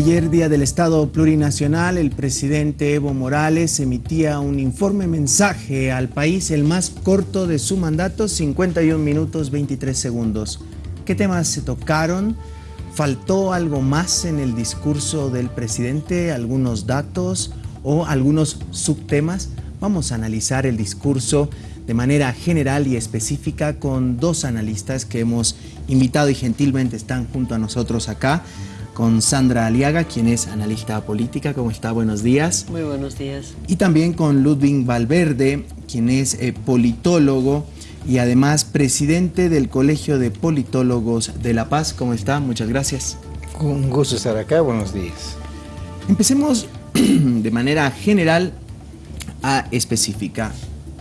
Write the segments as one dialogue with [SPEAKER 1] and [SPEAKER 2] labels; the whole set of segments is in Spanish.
[SPEAKER 1] Ayer, día del Estado Plurinacional, el presidente Evo Morales emitía un informe mensaje al país, el más corto de su mandato, 51 minutos 23 segundos. ¿Qué temas se tocaron? ¿Faltó algo más en el discurso del presidente? ¿Algunos datos o algunos subtemas? Vamos a analizar el discurso de manera general y específica con dos analistas que hemos invitado y gentilmente están junto a nosotros acá con Sandra Aliaga, quien es analista política. ¿Cómo está? Buenos días.
[SPEAKER 2] Muy buenos días.
[SPEAKER 1] Y también con Ludwig Valverde, quien es eh, politólogo y además presidente del Colegio de Politólogos de La Paz. ¿Cómo está? Muchas gracias.
[SPEAKER 3] Un gusto estar acá. Buenos días.
[SPEAKER 1] Empecemos de manera general a específica.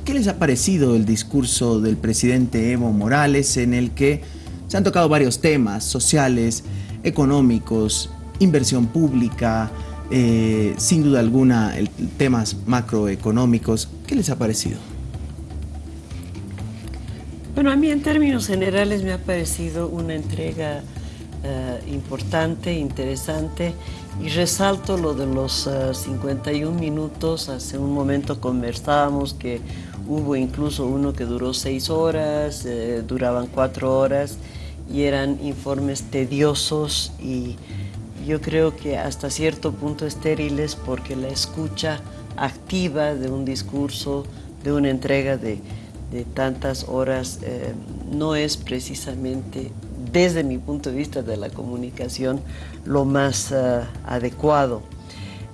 [SPEAKER 1] ¿Qué les ha parecido el discurso del presidente Evo Morales en el que se han tocado varios temas sociales, económicos, inversión pública, eh, sin duda alguna el, temas macroeconómicos. ¿Qué les ha parecido?
[SPEAKER 2] Bueno, a mí en términos generales me ha parecido una entrega eh, importante, interesante y resalto lo de los 51 eh, minutos. Hace un momento conversábamos que hubo incluso uno que duró seis horas, duraban cuatro horas y eran informes tediosos y yo creo que hasta cierto punto estériles porque la escucha activa de un discurso, de una entrega de, tantas horas, eh, no es precisamente, desde mi punto de vista de la comunicación, lo más eh, adecuado.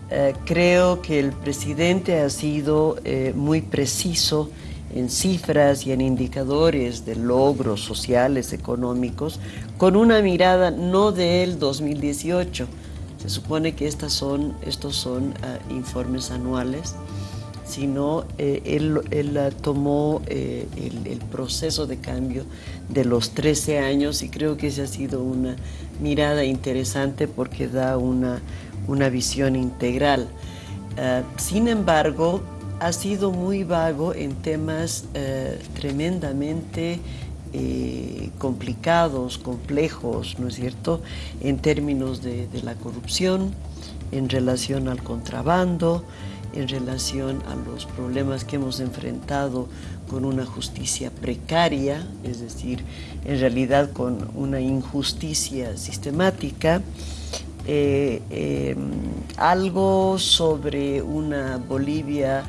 [SPEAKER 2] Eh, creo que el presidente ha sido muy preciso en cifras y en indicadores de logros sociales, económicos, con una mirada no del 2018. Se supone que estas son, estos son ah, informes anuales, sino eh, él, ah, tomó eh, el, proceso de cambio de los 13 años y creo que esa ha sido una mirada interesante porque da una, una visión integral. Ah, sin embargo, ha sido muy vago en temas eh, tremendamente eh, complicados, complejos, ¿no es cierto?, en términos de, la corrupción, en relación al contrabando, en relación a los problemas que hemos enfrentado con una justicia precaria, es decir, en realidad con una injusticia sistemática, eh, em, algo sobre una Bolivia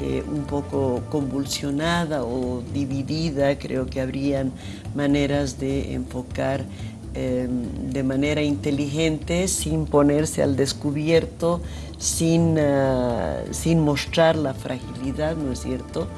[SPEAKER 2] eh, un poco convulsionada o dividida, creo que habrían maneras de enfocar em, de manera inteligente, sin ponerse al descubierto, sin, ah, sin mostrar la fragilidad, ¿no es cierto?,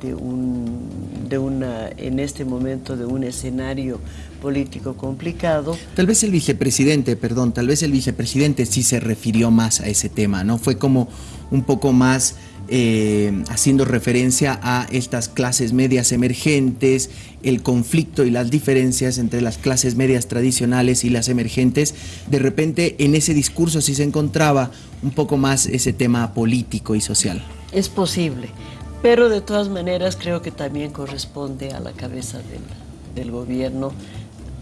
[SPEAKER 2] de, un, de una, en este momento de un escenario político complicado.
[SPEAKER 1] Tal vez el vicepresidente, perdón, tal vez el vicepresidente sí se refirió más a ese tema, ¿no? Fue como un poco más eh, haciendo referencia a estas clases medias emergentes, el conflicto y las diferencias entre las clases medias tradicionales y las emergentes, de repente en ese discurso sí se encontraba un poco más ese tema político y social.
[SPEAKER 2] Es posible, pero de todas maneras creo que también corresponde a la cabeza del, gobierno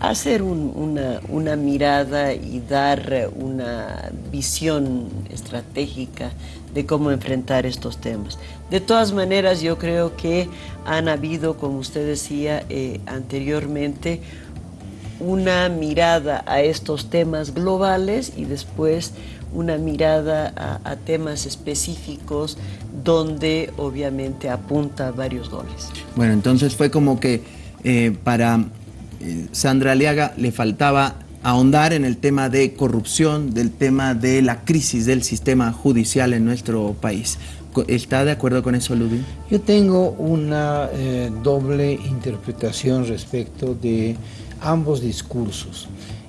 [SPEAKER 2] hacer una, mirada y dar una visión estratégica de cómo enfrentar estos temas. De todas maneras, yo creo que han habido, como usted decía eh, anteriormente, una mirada a estos temas globales y después una mirada a, temas específicos donde obviamente apunta varios goles.
[SPEAKER 1] Bueno, entonces fue como que eh, para Sandra Aliaga le faltaba ahondar en el tema de corrupción, del tema de la crisis del sistema judicial en nuestro país. ¿Está de acuerdo con eso, Ludwig?
[SPEAKER 3] Yo tengo una eh, doble interpretación respecto de ambos discursos,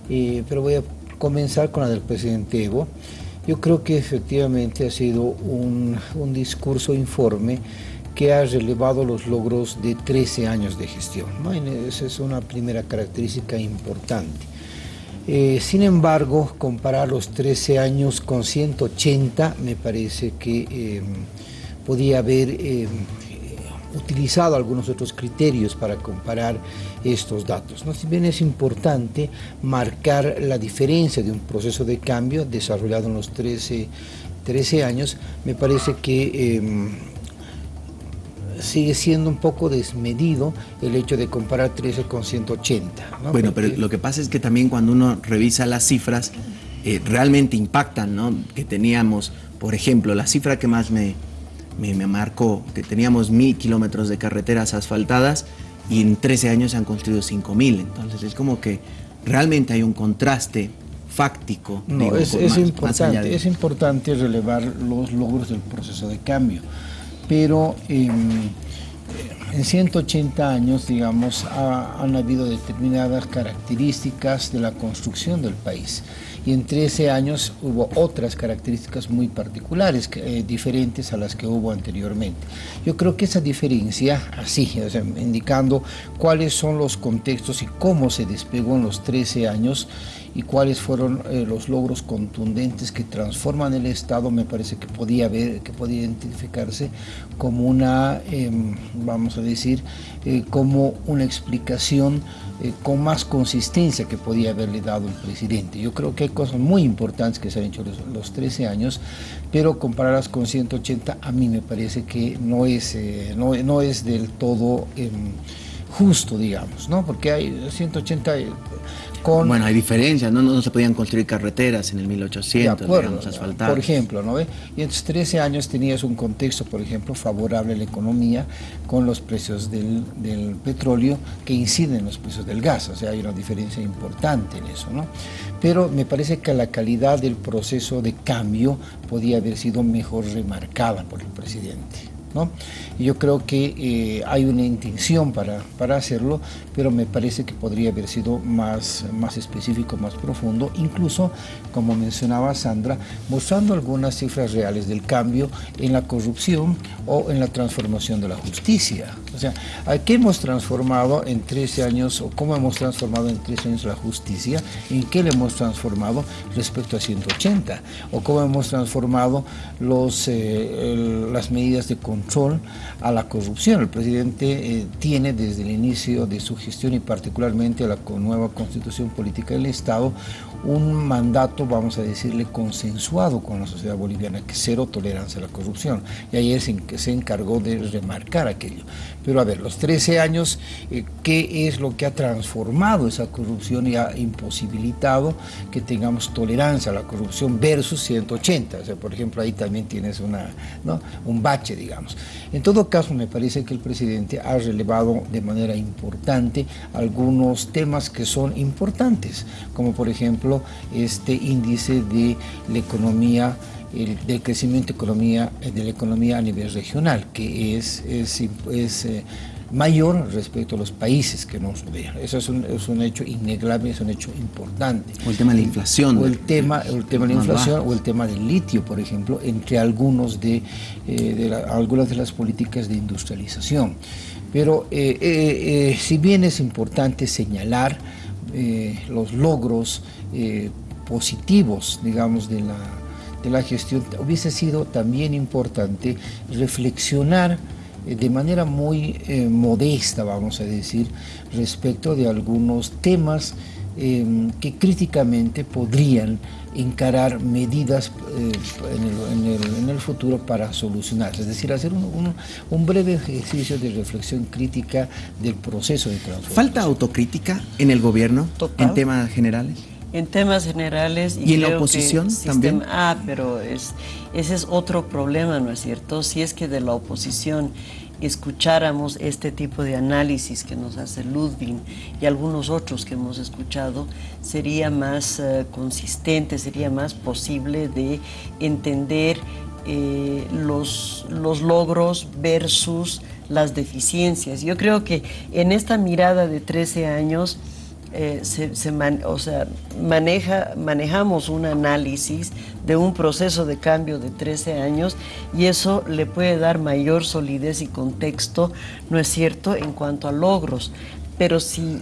[SPEAKER 3] eh, pero voy a comenzar con la del presidente Evo. Yo creo que efectivamente ha sido un discurso informe que ha relevado los logros de 13 años de gestión. Esa es una primera característica importante. Eh, sin embargo, comparar los 13 años con 180 me parece que em, podía haber em, utilizado algunos otros criterios para comparar estos datos. ¿no? Si bien es importante marcar la diferencia de un proceso de cambio desarrollado en los 13, 13 años, me parece que em, sigue siendo un poco desmedido el hecho de comparar 13 con 180.
[SPEAKER 1] Bueno, pero lo que pasa es que también cuando uno revisa las cifras, eh, realmente impactan, ¿no? Que teníamos, por ejemplo, la cifra que más me, me, marcó, que teníamos mil kilómetros de carreteras asfaltadas y en 13 años se han construido 5000. Entonces es como que realmente hay un contraste fáctico.
[SPEAKER 3] No, es, importante, es importante relevar los logros del proceso de cambio pero em, en 180 años, digamos, han habido determinadas características de la construcción del país y en 13 años hubo otras características muy particulares, eh, diferentes a las que hubo anteriormente. Yo creo que esa diferencia, así, indicando cuáles son los contextos y cómo se despegó en los 13 años, y cuáles fueron eh, los logros contundentes que transforman el Estado, me parece que podía, ver, que podía identificarse como una, em, vamos a decir, eh, como una explicación eh, con más consistencia que podía haberle dado el presidente. Yo creo que hay cosas muy importantes que se han hecho los, los 13 años, pero compararlas con 180 a mí me parece que no es, no, no, es del todo em, justo, digamos, ¿no? porque hay 180
[SPEAKER 1] bueno, hay diferencias, ¿no? ¿no? se podían construir carreteras en el 1800, digamos, asfaltadas.
[SPEAKER 3] Por ejemplo, ¿no ve? Y en 13 años tenías un contexto, por ejemplo, favorable a la economía con los precios del, del, petróleo que inciden en los precios del gas, o sea, hay una diferencia importante en eso, ¿no? Pero me parece que la calidad del proceso de cambio podía haber sido mejor remarcada por el presidente. Yo creo que eh, hay una intención para, para, hacerlo, pero me parece que podría haber sido más, más específico, más profundo, incluso, como mencionaba Sandra, mostrando algunas cifras reales del cambio en la corrupción o en la transformación de la justicia. O sea, ¿qué hemos transformado en 13 años o cómo hemos transformado en 13 años la justicia? ¿En qué le hemos transformado respecto a 180? ¿O cómo hemos transformado los, eh, las medidas de control a la corrupción. El presidente eh, tiene desde el inicio de su gestión y particularmente a la nueva constitución política del Estado un mandato, vamos a decirle, consensuado con la sociedad boliviana, que cero tolerancia a la corrupción. Y ayer se, se encargó de remarcar aquello. Pero a ver, los 13 años, eh, ¿qué es lo que ha transformado esa corrupción y ha imposibilitado que tengamos tolerancia a la corrupción versus 180? O sea, por ejemplo, ahí también tienes una, ¿no? un bache, digamos. En todo caso, me parece que el presidente ha relevado de manera importante algunos temas que son importantes, como por ejemplo este índice de la economía el, del crecimiento economía, de la economía a nivel regional, que es, es, eh, mayor respecto a los países que nos rodean. Eso es un, es un, hecho innegable, es un hecho importante.
[SPEAKER 1] O el tema de la inflación.
[SPEAKER 3] O el tema, el tema de la inflación o el tema del litio, por ejemplo, entre algunos de, eh, de algunas de las políticas de industrialización. Pero eh, si bien es importante señalar los logros positivos, digamos, de la de la gestión, hubiese sido también importante reflexionar eh, de manera muy eh, modesta, vamos a decir, respecto de algunos temas em, que críticamente podrían encarar medidas eh, en, el, futuro para solucionarse, es decir, hacer un, un, breve ejercicio de reflexión crítica del proceso de transformación.
[SPEAKER 1] ¿Falta autocrítica en el gobierno en temas generales?
[SPEAKER 2] En temas generales.
[SPEAKER 1] ¿Y, en la oposición también?
[SPEAKER 2] Ah, pero es, ese es otro problema, ¿no es cierto? Si es que de la oposición escucháramos este tipo de análisis que nos hace Ludwig y algunos otros que hemos escuchado, sería más eh, consistente, sería más posible de entender eh, los, los logros versus las deficiencias. Yo creo que en esta mirada de 13 años, eh, se, o sea, maneja, manejamos un análisis de un proceso de cambio de 13 años y eso le puede dar mayor solidez y contexto, ¿no es cierto?, en cuanto a logros. Pero si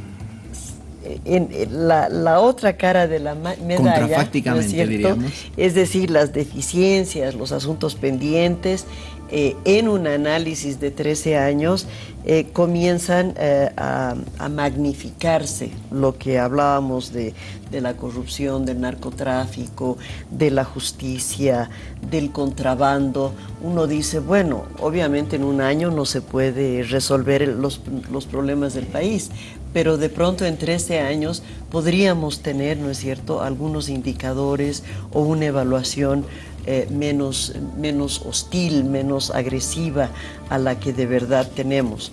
[SPEAKER 2] en, la, otra cara de la medalla, ¿no es, cierto? es decir, las deficiencias, los asuntos pendientes, eh, en un análisis de 13 años, eh, comienzan eh, a, magnificarse lo que hablábamos de, la corrupción, del narcotráfico, de la justicia, del contrabando. Uno dice, bueno, obviamente en un año no se puede resolver los, los problemas del país, pero de pronto en 13 años podríamos tener, ¿no es cierto?, algunos indicadores o una evaluación eh, menos, menos hostil, menos agresiva a la que de verdad tenemos.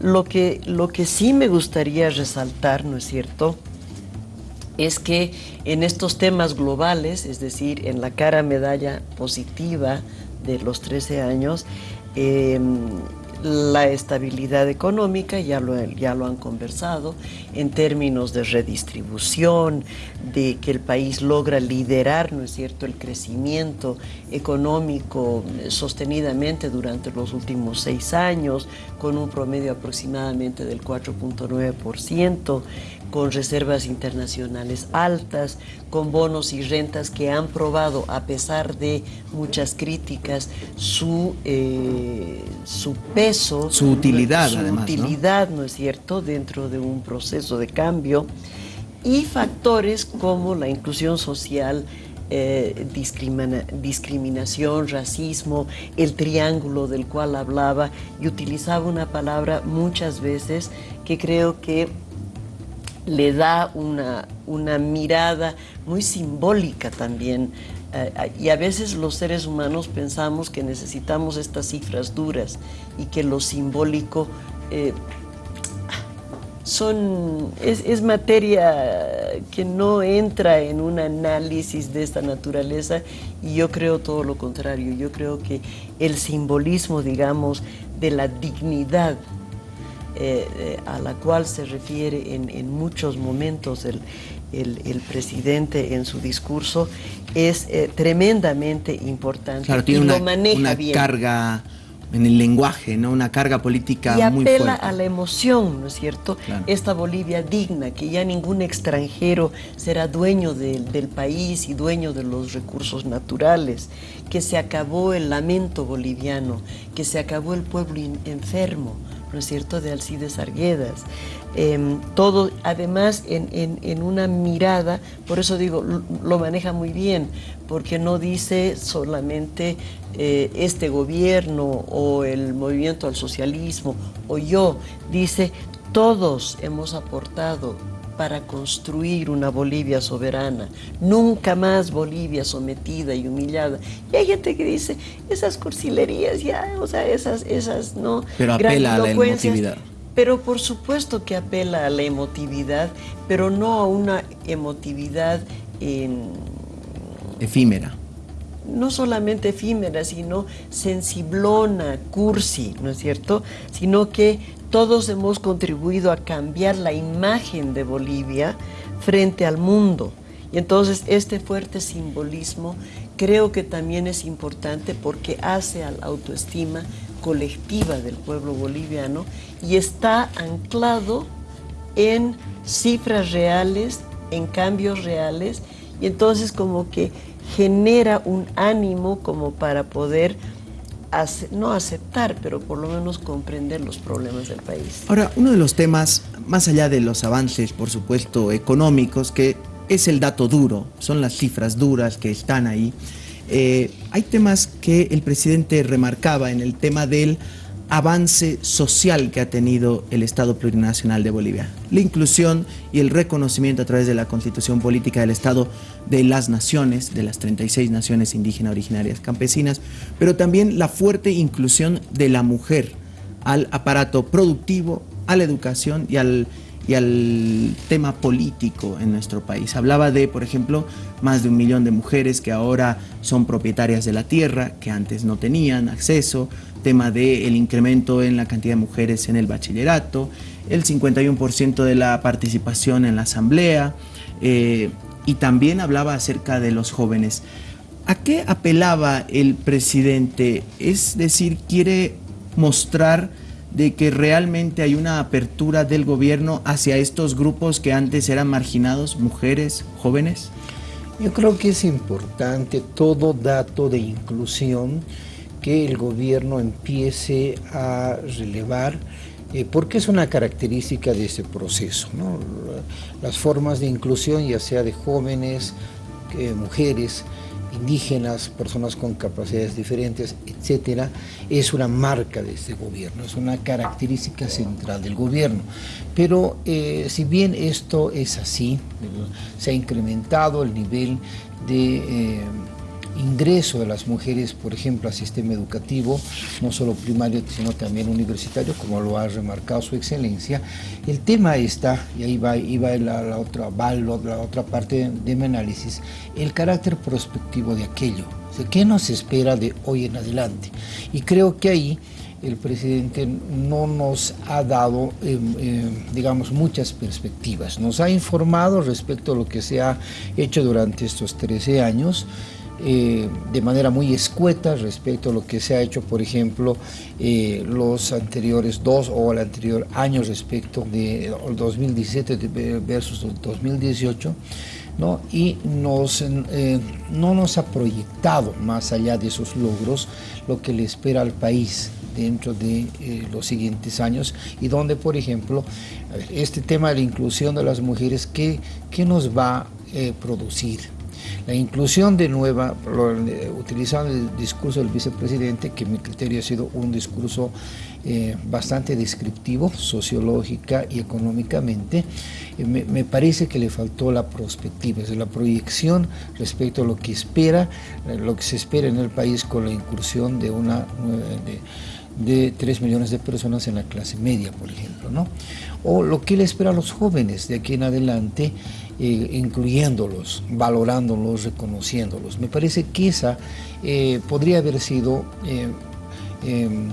[SPEAKER 2] Lo que, lo que sí me gustaría resaltar, ¿no es cierto?, es que en estos temas globales, es decir, en la cara medalla positiva de los 13 años, eh, la estabilidad económica, ya lo, ya lo han conversado, en términos de redistribución, de que el país logra liderar, ¿no es cierto?, el crecimiento económico sostenidamente durante los últimos seis años, con un promedio aproximadamente del 4.9%, con reservas internacionales altas, con bonos y rentas que han probado, a pesar de muchas críticas, su, eh, su peso,
[SPEAKER 1] su utilidad,
[SPEAKER 2] su
[SPEAKER 1] además,
[SPEAKER 2] utilidad, ¿no? es cierto?, dentro de un proceso de cambio, y factores como la inclusión social, eh, discriminación, racismo, el triángulo del cual hablaba y utilizaba una palabra muchas veces que creo que le da una, una mirada muy simbólica también. Eh, y a veces los seres humanos pensamos que necesitamos estas cifras duras y que lo simbólico eh, son, es, es, materia que no entra en un análisis de esta naturaleza y yo creo todo lo contrario. Yo creo que el simbolismo, digamos, de la dignidad eh, eh, a la cual se refiere en, muchos momentos el, presidente en su discurso es eh, tremendamente importante
[SPEAKER 1] claro, tiene una, una carga en el lenguaje, ¿no? Una carga política muy fuerte.
[SPEAKER 2] Y apela a la emoción, ¿no es cierto? Esta Bolivia digna, que ya ningún extranjero será dueño del país y dueño de los recursos naturales, que se acabó el lamento boliviano, que se acabó el pueblo enfermo, ¿no de Alcides Arguedas. Em, todo, además, en, una mirada, por eso digo, lo, maneja muy bien, porque no dice solamente eh, este gobierno o el movimiento al socialismo o yo, dice todos hemos aportado para construir una Bolivia soberana, nunca más Bolivia sometida y humillada. Y hay gente que dice, esas cursilerías ya, o sea, esas, esas, ¿no?
[SPEAKER 1] Pero apela a la emotividad.
[SPEAKER 2] Pero por supuesto que apela a la emotividad, pero no a una emotividad
[SPEAKER 1] efímera.
[SPEAKER 2] No solamente efímera, sino sensiblona, cursi, ¿no es cierto? Sino que todos hemos contribuido a cambiar la imagen de Bolivia frente al mundo. Y entonces este fuerte simbolismo creo que también es importante porque hace a la autoestima colectiva del pueblo boliviano y está anclado en cifras reales, en cambios reales, y entonces como que genera un ánimo como para poder no aceptar, pero por lo menos comprender los problemas del país.
[SPEAKER 1] Ahora, uno de los temas, más allá de los avances, por supuesto, económicos, que es el dato duro, son las cifras duras que están ahí, eh, hay temas que el presidente remarcaba en el tema del avance social que ha tenido el Estado Plurinacional de Bolivia. La inclusión y el reconocimiento a través de la Constitución Política del Estado de las naciones, de las 36 naciones indígenas originarias campesinas, pero también la fuerte inclusión de la mujer al aparato productivo, a la educación y al y al tema político en nuestro país. Hablaba de, por ejemplo, más de un millón de mujeres que ahora son propietarias de la tierra, que antes no tenían acceso, tema del incremento en la cantidad de mujeres en el bachillerato, el 51% de la participación en la asamblea, eh, y también hablaba acerca de los jóvenes. ¿A qué apelaba el presidente? Es decir, quiere mostrar de que realmente hay una apertura del gobierno hacia estos grupos que antes eran marginados, mujeres, jóvenes?
[SPEAKER 3] Yo creo que es importante todo dato de inclusión que el gobierno empiece a relevar eh, porque es una característica de ese proceso. Las formas de inclusión, ya sea de jóvenes, eh, mujeres, indígenas, personas con capacidades diferentes, etcétera, es una marca de este gobierno, es una característica central del gobierno. Pero eh, si bien esto es así, se ha incrementado el nivel de ingreso de las mujeres, por ejemplo, al sistema educativo, no solo primario, sino también universitario, como lo ha remarcado su excelencia. El tema está, y ahí va, la, otra, la otra parte de mi análisis, el carácter prospectivo de aquello. ¿Qué nos espera de hoy en adelante? Y creo que ahí el presidente no nos ha dado, em, em, digamos, muchas perspectivas. Nos ha informado respecto a lo que se ha hecho durante estos 13 años, eh, de manera muy escueta respecto a lo que se ha hecho, por ejemplo, eh, los anteriores dos o el anterior año respecto de 2017 versus 2018, ¿no? y nos, eh, no nos ha proyectado más allá de esos logros lo que le espera al país dentro de los siguientes años y donde, por ejemplo, este tema de la inclusión de las mujeres, ¿qué, qué nos va a producir? La inclusión de nueva, utilizando el discurso del vicepresidente, que mi criterio ha sido un discurso eh, bastante descriptivo, sociológica y económicamente, eh, me, parece que le faltó la perspectiva, es la proyección respecto a lo que espera, eh, lo que se espera en el país con la incursión de una... De, de 3 millones de personas en la clase media, por ejemplo, ¿no? O lo que le espera a los jóvenes de aquí en adelante eh, incluyéndolos, valorándolos, reconociéndolos. Me parece que esa eh, podría haber sido eh, em,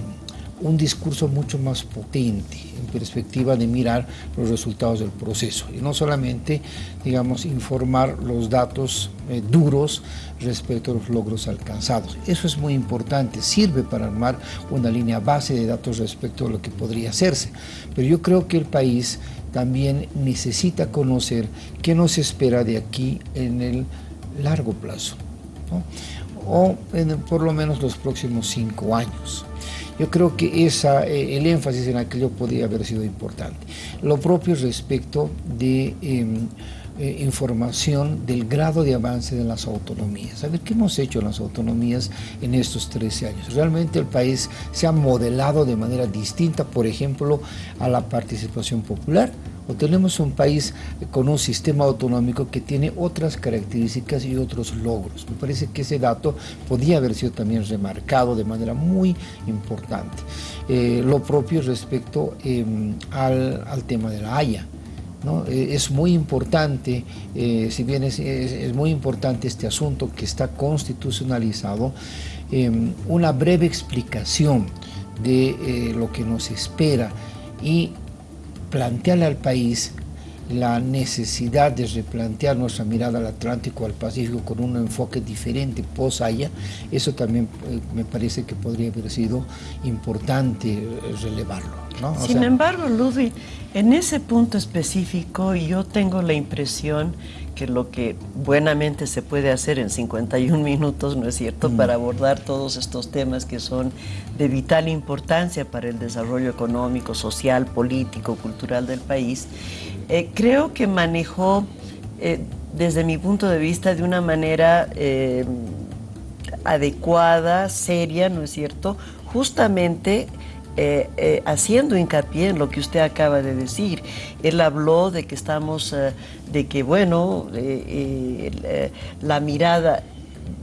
[SPEAKER 3] un discurso mucho más potente en perspectiva de mirar los resultados del proceso y no solamente, digamos, informar los datos duros respecto a los logros alcanzados. Eso es muy importante, sirve para armar una línea base de datos respecto a lo que podría hacerse, pero yo creo que el país también necesita conocer qué nos espera de aquí en el largo plazo, o en por lo menos los próximos cinco años. Yo creo que esa, eh, el énfasis en aquello podría haber sido importante. Lo propio respecto de em, eh, información del grado de avance de las autonomías. A ver, ¿qué hemos hecho en las autonomías en estos 13 años? Realmente el país se ha modelado de manera distinta, por ejemplo, a la participación popular, tenemos un país con un sistema autonómico que tiene otras características y otros logros. Me parece que ese dato podía haber sido también remarcado de manera muy importante. Eh, lo propio respecto em, al, al tema de la Haya. Eh, es muy importante, eh, si bien es, muy importante este asunto que está constitucionalizado, em, una breve explicación de lo que nos espera y plantearle al país la necesidad de replantear nuestra mirada al Atlántico, al Pacífico, con un enfoque diferente post-Haya, eso también eh, me parece que podría haber sido importante eh, relevarlo.
[SPEAKER 2] Sin embargo, Ludwig, en ese punto específico yo tengo la impresión que lo que buenamente se puede hacer en 51 minutos, ¿no es cierto?, mm. para abordar todos estos temas que son de vital importancia para el desarrollo económico, social, político, cultural del país, eh, creo que manejó, eh, desde mi punto de vista, de una manera eh, adecuada, seria, ¿no es cierto?, justamente haciendo hincapié en lo que usted acaba de decir. Él habló de que estamos, de que, bueno, la mirada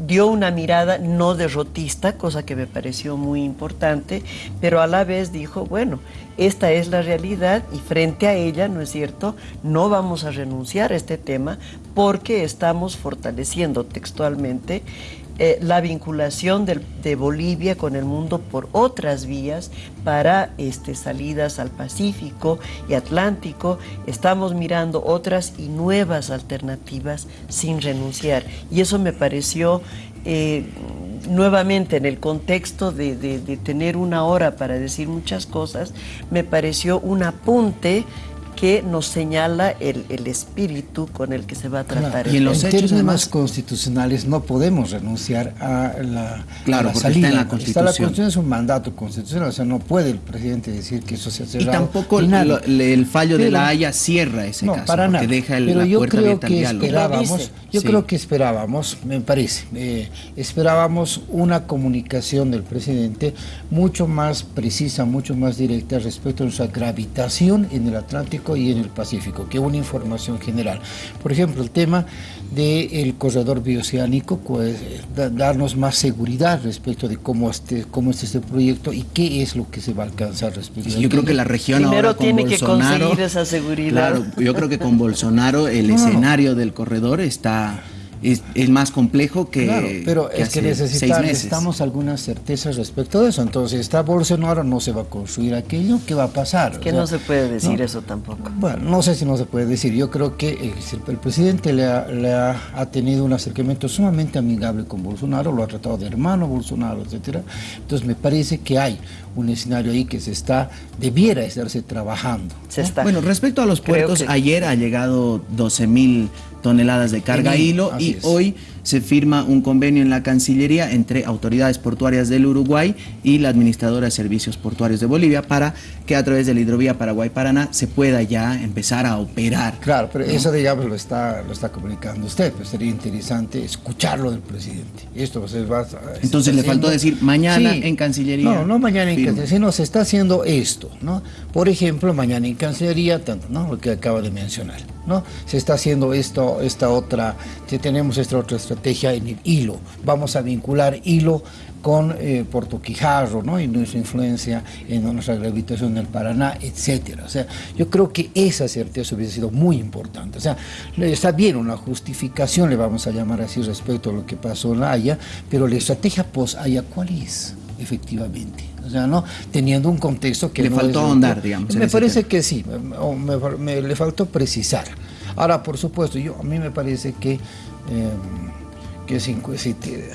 [SPEAKER 2] dio una mirada no derrotista, cosa que me pareció muy importante, pero a la vez dijo, bueno, esta es la realidad y frente a ella, ¿no es cierto?, no vamos a renunciar a este tema porque estamos fortaleciendo textualmente eh, la vinculación de, Bolivia con el mundo por otras vías para este, salidas al Pacífico y Atlántico. Estamos mirando otras y nuevas alternativas sin renunciar. Y eso me pareció eh, nuevamente en el contexto de, de tener una hora para decir muchas cosas, me pareció un apunte que nos señala el, el, espíritu con el que se va a tratar.
[SPEAKER 3] y en los hechos más constitucionales no podemos renunciar a la,
[SPEAKER 1] claro,
[SPEAKER 3] a la
[SPEAKER 1] salida. Está, en la Constitución.
[SPEAKER 3] Está la Constitución es un mandato constitucional, o sea, no puede el presidente decir que eso se ha cerrado.
[SPEAKER 1] Y tampoco lo, el fallo pero, de la Haya cierra ese
[SPEAKER 3] no,
[SPEAKER 1] caso,
[SPEAKER 3] para nada.
[SPEAKER 1] deja el,
[SPEAKER 3] pero
[SPEAKER 1] la
[SPEAKER 3] yo
[SPEAKER 1] puerta
[SPEAKER 3] creo
[SPEAKER 1] abierta
[SPEAKER 3] que
[SPEAKER 1] al
[SPEAKER 3] esperábamos, yo
[SPEAKER 1] Sí.
[SPEAKER 3] creo que esperábamos, me parece, eh, esperábamos una comunicación del presidente mucho más precisa, mucho más directa respecto a nuestra gravitación en el Atlántico y en el Pacífico, que una información general. Por ejemplo, el tema del corredor bioceánico, pues, da- darnos más seguridad respecto de cómo, este, cómo es este proyecto y qué es lo que se va a alcanzar respecto
[SPEAKER 1] Sí,
[SPEAKER 3] a
[SPEAKER 1] yo creo que la región
[SPEAKER 2] Primero
[SPEAKER 1] ahora con
[SPEAKER 2] tiene que conseguir esa seguridad.
[SPEAKER 1] Claro, yo creo que con Bolsonaro el
[SPEAKER 3] no.
[SPEAKER 1] escenario del corredor está es, es más complejo que
[SPEAKER 3] Claro, pero
[SPEAKER 1] que
[SPEAKER 3] es que
[SPEAKER 1] hace
[SPEAKER 3] necesita-
[SPEAKER 1] seis meses.
[SPEAKER 3] necesitamos algunas certezas respecto de eso. Entonces, está Bolsonaro, no se va a construir aquello, ¿qué va a pasar?
[SPEAKER 2] que
[SPEAKER 3] O sea,
[SPEAKER 2] no se puede decir
[SPEAKER 3] no.
[SPEAKER 2] eso tampoco.
[SPEAKER 3] Bueno, no sé si no se puede decir. Yo creo que el, el presidente le, ha, le ha- ha tenido un acercamiento sumamente amigable con Bolsonaro, lo ha tratado de hermano Bolsonaro, etcétera. Entonces, me parece que hay un escenario ahí que se está, debiera estarse trabajando.
[SPEAKER 2] Se está.
[SPEAKER 1] Bueno, respecto a los puertos,
[SPEAKER 2] que-
[SPEAKER 1] ayer ha llegado 12 mil toneladas de carga hilo y hoy se firma un convenio en la Cancillería entre autoridades portuarias del Uruguay y la Administradora de Servicios Portuarios de Bolivia para que a través de la hidrovía Paraguay-Paraná se pueda ya empezar a operar.
[SPEAKER 3] Claro, pero eso digamos lo está, lo está comunicando usted, pues sería interesante escucharlo del presidente. Esto se va
[SPEAKER 1] Entonces le faltó decir mañana en Cancillería.
[SPEAKER 3] No, no mañana en. Cancillería, sino se está haciendo esto, ¿no? Por ejemplo, mañana en Cancillería, tanto, ¿no? Lo que acaba de mencionar, ¿no? Se está haciendo esto, esta otra, que tenemos esta otra estrategia en el hilo. Vamos a vincular hilo con eh, Puerto Quijarro, ¿no? Y nuestra influencia en nuestra gravitación en el Paraná, etcétera. O sea, yo creo que esa certeza hubiese sido muy importante. O sea, está bien una justificación, le vamos a llamar así respecto a lo que pasó en la Haya, pero la estrategia post-Haya, ¿cuál es? Efectivamente. O sea, ¿no? Teniendo un contexto que
[SPEAKER 1] Le
[SPEAKER 3] no
[SPEAKER 1] faltó ahondar,
[SPEAKER 3] que-
[SPEAKER 1] digamos,
[SPEAKER 3] Me parece
[SPEAKER 1] tema.
[SPEAKER 3] que sí, me- o me, me- le faltó precisar. Ahora, por supuesto, yo a mí me parece que, eh, que te-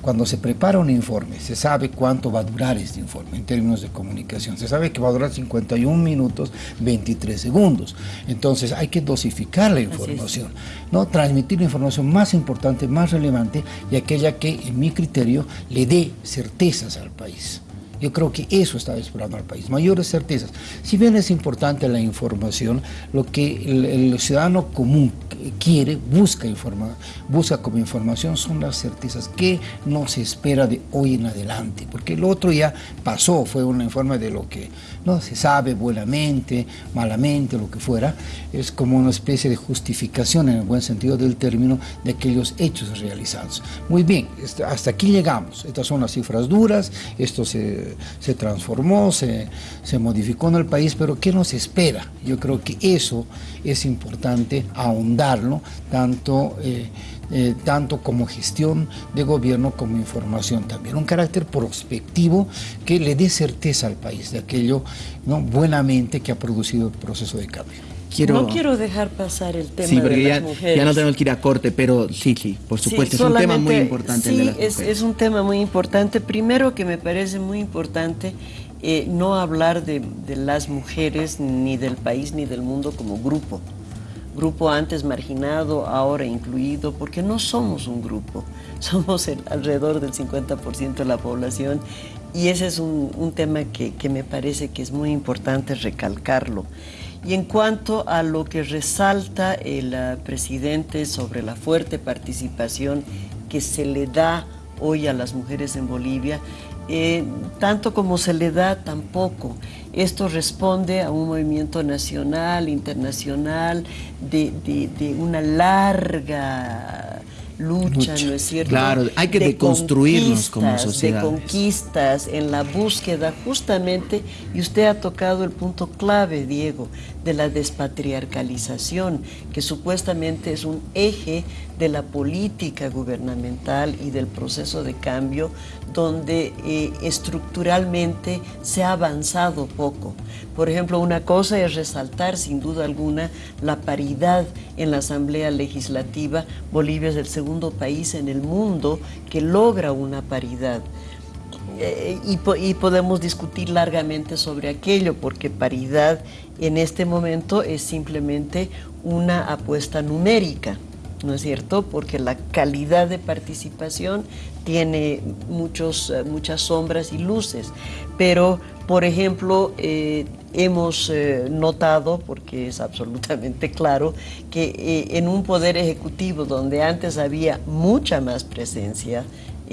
[SPEAKER 3] cuando se prepara un informe, se sabe cuánto va a durar este informe en términos de comunicación. Se sabe que va a durar 51 minutos 23 segundos. Entonces hay que dosificar la información, ¿no? transmitir la información más importante, más relevante y aquella que, en mi criterio, le dé certezas al país. Yo creo que eso estaba esperando al país, mayores certezas. Si bien es importante la información, lo que el, el ciudadano común quiere, busca, informa, busca como información son las certezas. Que no se espera de hoy en adelante, porque lo otro ya pasó, fue un informe de lo que no se sabe buenamente, malamente, lo que fuera, es como una especie de justificación en el buen sentido del término de aquellos hechos realizados. Muy bien, hasta aquí llegamos, estas son las cifras duras, esto se, se transformó, se, se modificó en el país, pero ¿qué nos espera? Yo creo que eso es importante ahondarlo, tanto... eh, eh, tanto como gestión de gobierno como información también. Un carácter prospectivo que le dé certeza al país de aquello ¿no? buenamente que ha producido el proceso de cambio.
[SPEAKER 1] Quiero,
[SPEAKER 2] No quiero dejar pasar el tema
[SPEAKER 1] sí,
[SPEAKER 2] de
[SPEAKER 1] porque
[SPEAKER 2] las
[SPEAKER 1] ya,
[SPEAKER 2] mujeres.
[SPEAKER 1] ya no tenemos que ir a corte, pero sí, sí, por
[SPEAKER 2] Sí,
[SPEAKER 1] supuesto, es un tema muy importante el
[SPEAKER 2] Sí,
[SPEAKER 1] de las
[SPEAKER 2] es, es un tema muy importante. Primero que me parece muy importante eh, no hablar de, de las mujeres, ni del país, ni del mundo como grupo. Grupo antes marginado, ahora incluido, porque no somos un grupo, somos alrededor del 50% de la población y ese es un, tema que, que me parece que es muy importante recalcarlo. Y en cuanto a lo que resalta el ah, presidente sobre la fuerte participación que se le da hoy a las mujeres en Bolivia, eh, tanto como se le da, tampoco. Esto responde a un movimiento nacional, internacional, de, de- de una larga lucha,
[SPEAKER 3] Lucha.
[SPEAKER 2] ¿no es cierto?
[SPEAKER 1] Claro, hay que deconstruirnos como sociedades.
[SPEAKER 2] De conquistas, en la búsqueda justamente, y usted ha tocado el punto clave, Diego, de la despatriarcalización, que supuestamente es un eje de la política gubernamental y del proceso de cambio, donde eh, estructuralmente se ha avanzado poco. Por ejemplo, una cosa es resaltar sin duda alguna la paridad en la Asamblea Legislativa. Bolivia es el segundo país en el mundo que logra una paridad eh, y, podemos discutir largamente sobre aquello, porque paridad en este momento es simplemente una apuesta numérica, ¿no es cierto? Porque la calidad de participación tiene muchos, eh, muchas sombras y luces, pero por ejemplo, eh, hemos notado, porque es absolutamente claro, que en un poder ejecutivo donde antes había mucha más presencia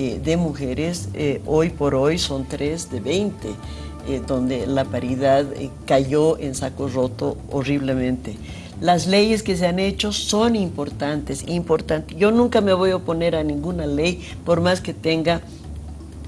[SPEAKER 2] eh, de mujeres, eh, hoy por hoy son 3 de 20, eh, donde la paridad cayó en saco roto horriblemente. Las leyes que se han hecho son importantes, importantes. Yo nunca me voy a oponer a ninguna ley, por más que tenga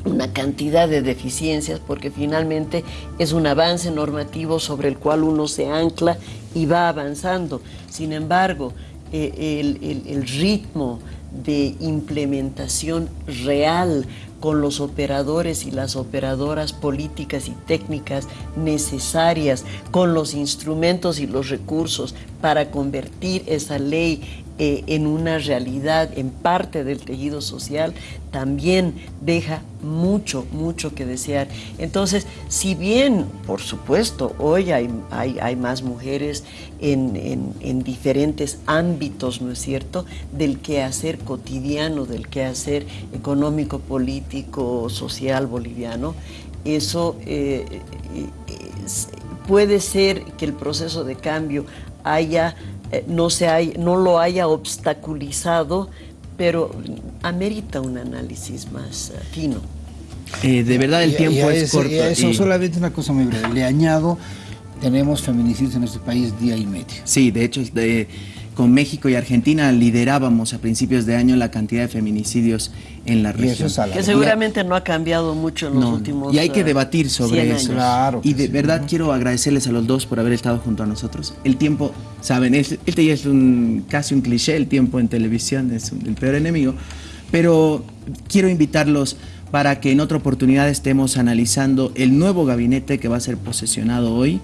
[SPEAKER 2] una cantidad de deficiencias, porque finalmente es un avance normativo sobre el cual uno se ancla y va avanzando. Sin embargo, el, el ritmo, de implementación real con los operadores y las operadoras políticas y técnicas necesarias, con los instrumentos y los recursos para convertir esa ley eh, en una realidad, en parte del tejido social, también deja mucho, mucho que desear. Entonces, si bien, por supuesto, hoy hay, hay, más mujeres en, en, diferentes ámbitos, ¿no es cierto?, del quehacer cotidiano, del quehacer económico, político, social boliviano, eso eh, eh, puede ser que el proceso de cambio haya eh, no, se no lo haya obstaculizado, pero amerita un análisis más eh, fino.
[SPEAKER 1] Eh, de verdad el tiempo es, corto.
[SPEAKER 3] eso solamente una cosa muy breve. Le añado, tenemos feminicidios en este país día y medio.
[SPEAKER 1] Sí, de hecho, de, con México y Argentina liderábamos a principios de año la cantidad de feminicidios en la región.
[SPEAKER 2] que seguramente no ha cambido mucho en los últimos
[SPEAKER 1] Y hay que debatir sobre eso. y de verdad quiero agradecerles a los dos por haber estado junto a nosotros. El tiempo, saben, este ya es un, casi un cliché, el tiempo en televisión es el peor enemigo, pero quiero invitarlos para que en otra oportunidad estemos analizando el nuevo gabinete que va a ser posesionado hoy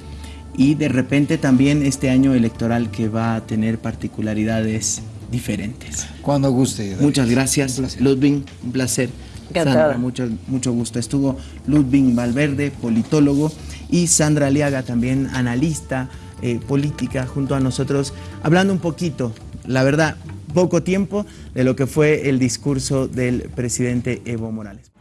[SPEAKER 1] y de repente también este año electoral que va a tener particularidades diferentes.
[SPEAKER 3] Cuando guste.
[SPEAKER 1] Muchas gracias, Ludwig, un placer. Sandra, mucho, mucho gusto. Estuvo Ludwig Valverde, politólogo, y Sandra Aliaga, también analista eh, política, junto a nosotros, hablando un poquito, la verdad, poco tiempo, de lo que fue el discurso del presidente Evo Morales.